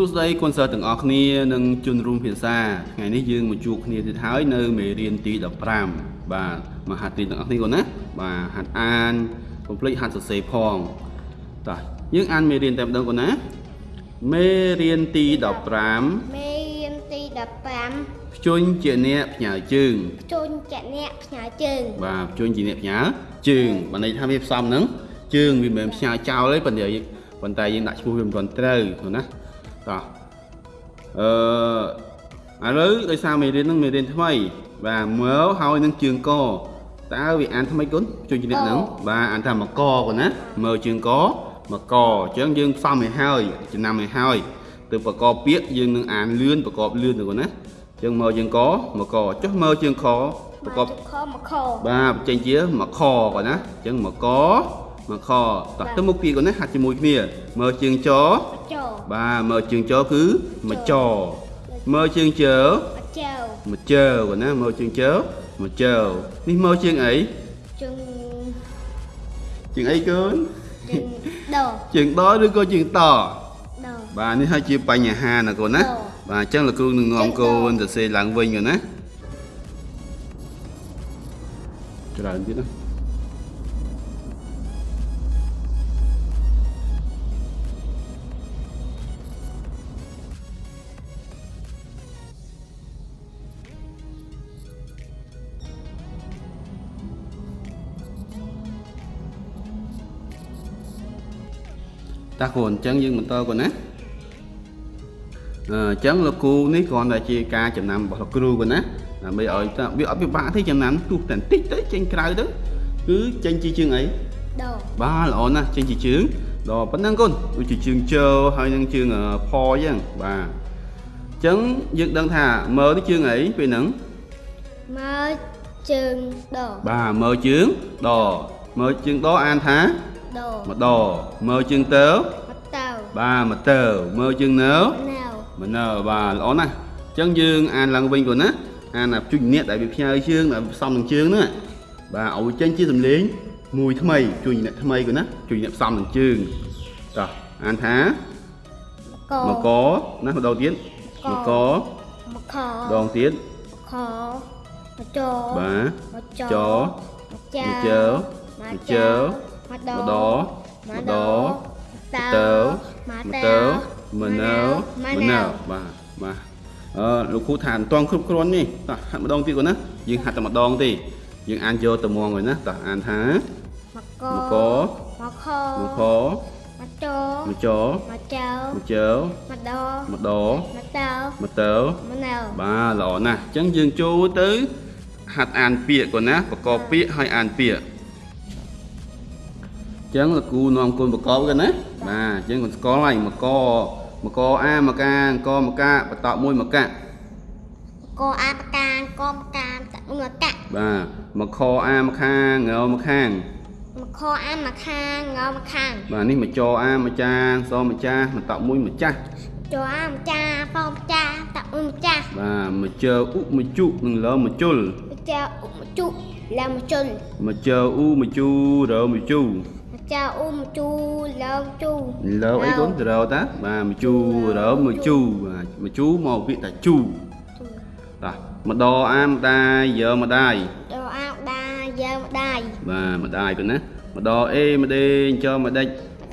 ួស្តីកូនសិស្សទាំងអស់គ្នានិងជនរួមភាសាថ្ងៃនេះយើងមកជួបគ្នាទៀតហើយនៅមេរៀនទី15បាទមកហាត់រៀនទាំងអស់គ្នាកូនណាបាទហាត់អានកុំភ្លេចហាត់សរសេរផងតោះយើងអានមេរៀនតែម្ដងកូនណាមេរៀនទី15មេរៀនទី15ភ្ជុញជាអ្នកផ្ញើជើងជូនចាក់អ្នកផ្ញើជើងបាទភ្ជុញជាអ្នកផ្ញើជើងបានន័យថាវាផ្សំហ្នឹងជើងវាមិនមែនផ្ញើចោលទេប៉ុន្តែយើងប៉ុន្តែយើងដាក់ឈ្មោះវាមិនទាន់ត្រូវឃើញណា តោះអឺឥឡូវដោយសារមេរៀនហ្នឹងមេរៀនថ្មី បាទមើលហើយនឹងជើងកតើវាអានថ្មីគុណជួយជំរាបហ្នឹងបាទអានថាមកកគុណណាមើលជើងកមកកអញ្ចឹងយើងផ្សំឲ្យហើយចំណាំឲ្យហើយទៅប្រកបពាក្យយើងនឹងអានលឿនប្រកបលឿនទៅគុណណាអញ្ចឹងមើលជើងកមកកចុះមើលជើងខប្រកបខមកខបាទបញ្ចេញជាមកខគាត់ណាអញ្ចឹងមកក មកខតោះទៅមុខពីគាត់ណាហាត់ជាមួយគ្នាមើលជើងចចោបាទមើលជើងចគឺមកចមើលជើងជើមកចៅមកជើគាត់ណាមើលជើងជើមកជើនេះមើលជើងអីជើងជើងអីកូនជើងដជើងដឬក៏ជើងតដបាទនេះហើយជាបញ្ហាណាកូនណាដបាទអញ្ចឹងលោកគ្រូនឹងនាំកូនទៅសេឡើងវិញកូនណាច្រើនទៀតណា តាកូនអញ្ចឹងយើងបន្តកូនណាអឺអញ្ចឹងលោកគ្រូនេះគ្រាន់តែជាការចំណាំរបស់លោកគ្រូកូនណាដើម្បីឲ្យតាវាអត់ពិបាកទេចំណាំទោះតែបន្តិចទៅចេញក្រៅទៅគឺចេញជាជើងអីដបាទល្អណាស់ចេញជាជើងដល់ប៉ុណ្ណឹងកូនដូចជាជើងជើហើយនឹងជើងអឺផអញ្ចឹងបាទអញ្ចឹងយើងដឹងថាមើលនេះជើងអីពេលហ្នឹងមកជើងដបាទមើលជើងដមើលជើងដអានថាដ ម្ដមើលជើងទៅមកតៅបាទមកទៅមើលជើងនៅណៅមណើបាទល្អណាស់អញ្ចឹងយើងអានឡើងវិញកូនណាអានអាជួយអ្នកដែលវាផ្ញើជើងដែលផ្សំនឹងជើងហ្នឹងបាទឲ្យចេញជាសំឡេងមួយថ្មីជួយអ្នកថ្មីកូនណាជួយអ្នកផ្សំនឹងជើងតោះអានថាកមកកណាម្ដងទៀតមកកមកខដងទៀតខមកចបាទមកចចមកចៅមកជើ មកមកចៅជើមកមដដមមកដតើទៅមកមកតើទៅមណើមណើបាទបាទអឺលោកគ្រូថាមិនតង់គ្រប់គ្រាន់នេះតោះហាត់ម្ដងទៀតកូនណាយើងហាត់តែម្ដងទេយើងអានយកទៅមកហើយណាតោះអានថាមកកមកកមកខមកខមកចមកចមកចៅមកជើមកដមកដមកតើមកទៅមកណៅបាទល្អណាស់អញ្ចឹងយើងចូលទៅហាត់អានពាក្យកូនណាប្រកបពាក្យហើយអានពាក្យអញ្ចឹងលោកគ្រូនាំកូនប្រកបកូនណាបាទអញ្ចឹងកូនស្គាល់ហើយមកកមកអាមកកាអង្គមកកាបន្តមួយមកកាកអាបកានកមកាមតមកកាបាទមកខអាមកខាងងើមកខាងមកខអាមកខាងងមកខាងបាទនេះមកចអាមកចាសម្ចាស់បន្តមួយម្ចាស់ចអាម្ចាប៉ម្ចាតម្ចាស់បាទមកជើអ៊ុមកជុនិងលើមកជុលម្ចាអ៊ុមជុឡើងមកជុលមកជើអ៊ូមកជូរើមកជូម្ចាអ៊ុំជូឡើងជូលើអីកូនទៅរើតាបាទមកជូរើមកជូបាទមកជូមកពាក្យថាជូតាម្ដអាម្ដាយយើម្ដាយដអាវដាយើម្ដាយបាទម្ដាយកូនណាម្ដអេម្ដេងចើម្ដេច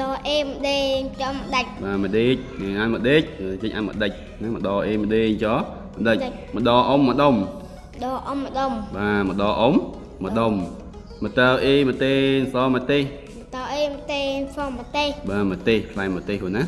ដអេមដេងចំដាច់បាទម្ដេចនេះអានម្ដេចចេញអានម្ដេចណាម្ដអេម្ដេងចើម្ដេចម្ដអ៊ំម្ដុំដអ៊ំម្ដុំបាទម្ដអ៊ំម្ដុំមកតើអេមកទេសម្ទេស តអេមតេងសំប្រទេសបាទម្ទេសផ្លែម្ទេសហ្នឹងណា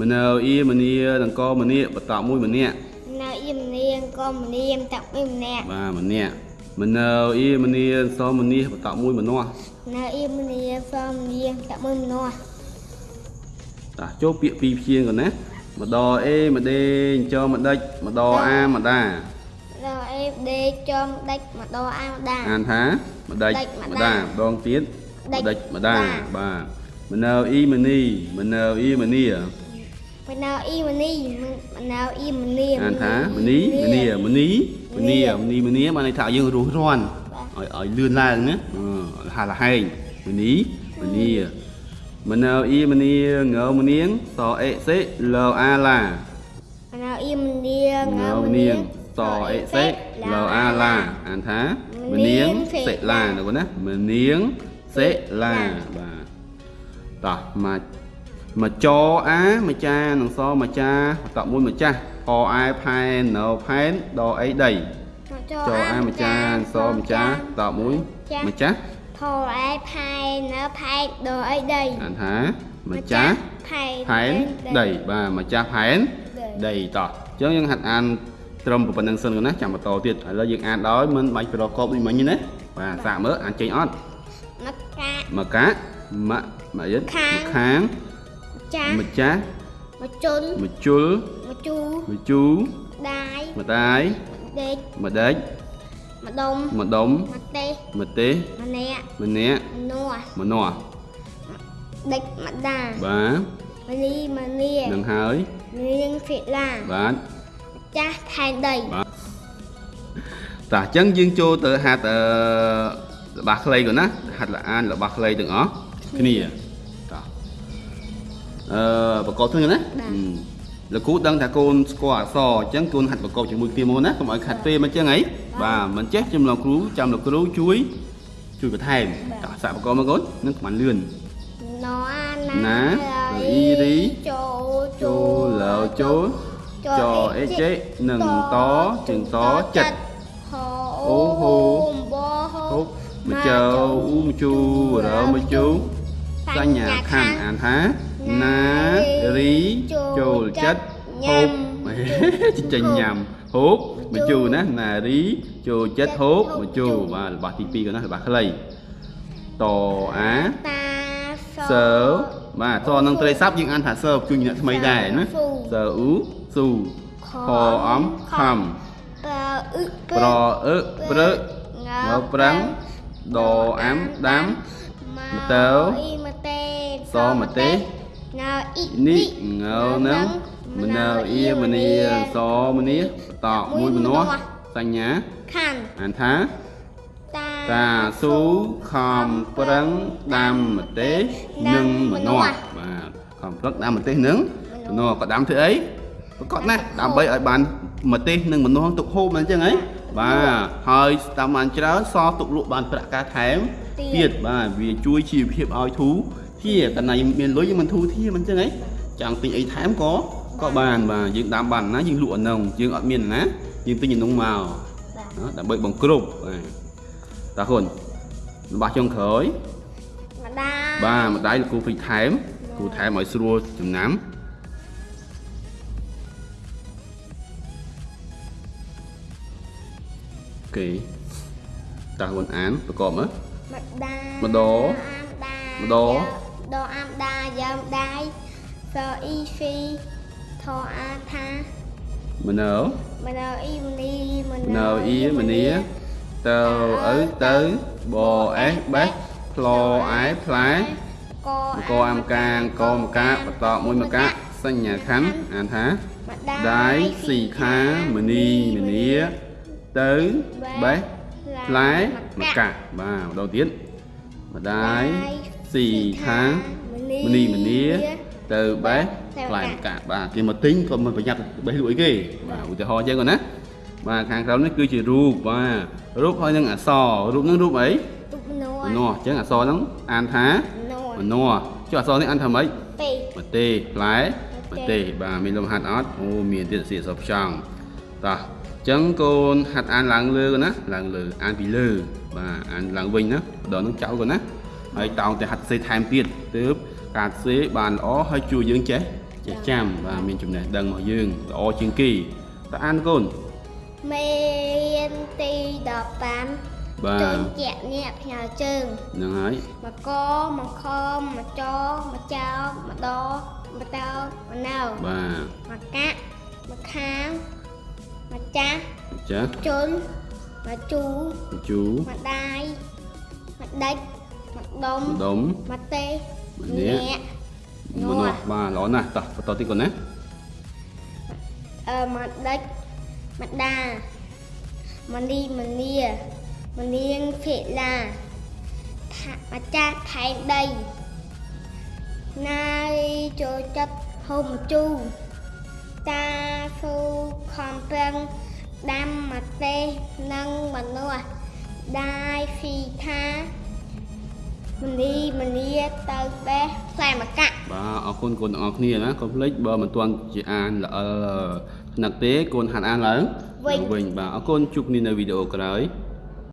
មនៅអ៊ីមនីដង្កមនីបតមួយម្នាក់នៅអ៊ីមនាងក៏មនាមតាក់ពីម្នាក់បាទម្នាក់មនៅអ៊ីមនីសមនីបតមួយម្នាស់នៅអ៊ីមនាងសំនាងតាក់មួយម្នាក់តាចូលពាក្យពីរព្យាង្គកណាម្ដអេម្ដេងចម្ដេចម្ដអាម្ដាដអេមដេងចំដាច់មកដអាវដាអានថាម្ដេចម្ដេចម្ម្ដាដាម្ដងទៀតម្ដេចម្ដាម្ដាបាទមនៅអ៊ីមនីមនៅអ៊ីមនីមនៅអ៊ីមនីមនៅអ៊ីមនីអានថាមនីមនីមនីមនីមនីមនីបានន័យថាយើងរស់រាន់ឲ្យឲ្យលឿនឡើងណាអឺហាលហែងមនីមនីមមណើអ៊ីមនីងើមនាងសអេសេលអាឡាមណៅអ៊ីមនាងើងើមមនានាងងសអេសេលអាឡាអានថាមនាងសេឡាណាកូនណាមនាង សេឡាបាទតោះមកមកចអាមកចានឹងសមចាតមួយមកចាស់កអែផែនណោផែនដអីដីចអាមកចាសមចាតមួយមកចាស់ថអែផែនណោផែនដអីដីអានថាមកចាស់ផែនផែនដីបាទមកចាស់ផែនដីតោះអញ្ចឹងយើងហាត់អានត្រឹមប៉ុណ្្នឹងសិនកណាចាំបន្តទៀតឥឡូវយើងអានដោយមិនបាច់ប្រកបដូចមិញណាបាទសាកមើលអានចេញអត់ មកកាមកមកយិតខាងមកខាងចាស់ម្ចាស់មកជន់មកជុលមកជូមកជូដាយមកតាយដេកមកដេចមកដុំមកដុំមកទេមកទេម្នាក់ម្នាក់មនោះមកនោះដេកមកដាបាទមលីមលានឹងហើយនាងភិលាបាទចាស់ថែនដីបាទតោះអញ្ចឹងយើងចូលទៅហាត់អឺ របស់ក្លេកូនណាហាត់លអានរបស់ក្លេទាំងអស់គ្នាតោះអឺប្រកបហ្នឹងណាលោកគ្រូដឹងថាកូនស្គាល់អក្សរអញ្ចឹងកូនហាត់ប្រកបជាមួយគ្នាមកណាកុំឲ្យខាត់ពេមកអញ្ចឹងហីបាទមិនចេះចាំលោកគ្រូចាំលោកគ្រូជួយជួយបន្ថែមតោះសាកប្រកបមកកូននឹងប្រហែលលឿនណោណាអ៊ីរីចូលចូលលោចូលចអេចេនឹងតជាងតចិត្តអូហូ មកចៅអ៊ូមកជូរើមកជូសញ្ញាខណ្ឌអានថាណារីចូលចិត្តហូបចិញ្ចឹមញ៉ាំហូបមកជូណាណារីចូលចិត្តហូបមកជូបាទរបស់ទី2ក៏ណារបស់ខ្លីតអាតាសើបាទតនឹងត្រីស័ព្ទយើងអានថាសើជួយអ្នកថ្មីដែរណាសើអ៊ូស៊ូខអំខំប្រអ៊ឹប្រអឺព្រឹកងើប្រាំង ដអាំដាំមកតើអ៊ីមកទេសមទេសងើអ៊ីនេះងើនឹងមណៅអ៊ីមនីសមនីតមួយមនោះសញ្ញាខាន់អានថាតាតាស៊ូខំប្រឹងដាំម្ទេសនិងម្នាស់បាទខំប្រឹងដាំម្ទេសនិងម្នាស់ក៏ដាំធ្វើអី ប្រកបណាស់ដើម្បីឲ្យបានម្ទេសនិងម្នាស់ទុកហូបអញ្ចឹងហីបាទហើយតាមបានច្រើនសល់ទុកលក់បានប្រាក់ការថែមទៀតបាទវាជួយជីវភាពឲ្យធូរធាកណ្ណៃមានលុយយើងមិនធូរធាមិនអញ្ចឹងហីចង់ទិញអីថែមក៏ក៏បានបាទយើងដាំបានណាយើងលក់អានោះយើងអត់មានណាយើងទិញអានោះមកបាទណាដើម្បីបង្គ្រប់បាទតាហ៊ុនរបស់ចុងក្រោយម្ដាយបាទម្ដាយលោកគ្រូភីថែមគ្រូថែមឲ្យស្រួលចំណាំ អូខេតាហ៊ុនអានប្រកបមើលម្ដាយម្ដងអាមដាម្ដងដអាមដាយ៉ាមដៃសអ៊ីហ្វីថអាថាមណៅមណៅអ៊ីមនីមមណៅអ៊ីមនីទៅឪទៅបអេសបេសផ្លអែផ្លែកមកអាមកាងកមកកាបន្តមួយមកកាសញ្ញាខណ្ឌអានថាម្ដាដៃស៊ីខាមនីមនី ទៅបេះផ្លែមកកាបាទម្ដងទៀតម្ដាយស៊ីខាមនីមនីទៅបេះផ្លែមកកាបាទគេមកទិញក៏មិនប្រយ័ត្នបេះលក់អីគេបាទឧទាហរណ៍អញ្ចឹងគាត់ណាបាទខាងក្រោមនេះគឺជារូបបាទរូបហើយនឹងអក្សររូបនឹងរូបអីទុកមនោមនោះអញ្ចឹងអក្សរហ្នឹងអានថាមនោមនោះចុះអក្សរនេះអានថាម៉េចពេម្ទេសផ្លែម្ទេសបាទមានលំហាត់អត់អូមានទៀតសៀកសពចង់តោះអញ្ចឹងកូនហាត់អានឡើងលើកូនណាឡើងលើអានពីលើបាទអានឡើងវិញណាម្ដងនឹងចោលកូនណាហើយតោងតែហាត់សេថែមទៀតទើបការសេបានល្អហើយជួយយើងចេះចេះចាំបាទមានចំណេះដឹងរបស់យើងល្អជាងគេតើអានកូនមេរៀនទី15បាជើទងជាក់ញាក់ផ្ញើជើងហ្នឹងហើយមកកមកខមកចមកចោមកដមកតោមកណៅបាទមកកាក់មកខាង មកចាស់ចាស់ជន់មកជូជូមកដាយមកដេចមកដុំម្ដុំមកទេម្នាក់មនោះបាទល្អណាស់តោះបន្តទៀតកូនណាអឺមកដេចមកដាមកនីមនីមនាងភិលាថាម្ចាស់ថែនដីណាយចូលចិត្តហូបម្ជូរតាស៊ូខំ ប្រឹងដាំម្ទេសនិងម្នាស់ដាយហ្វីថាមនីមនីទៅបេះផ្លែម្កាក់បាទអរគុណកូនទាំងអស់គ្នាណាកុំភ្លេចបើមិនទាន់ជាអានល្អិលថ្នាក់ទេកូនហាត់អានឡើងវិញវិញបាទអរគុណជួបគ្នានៅវីដេអូក្រោយ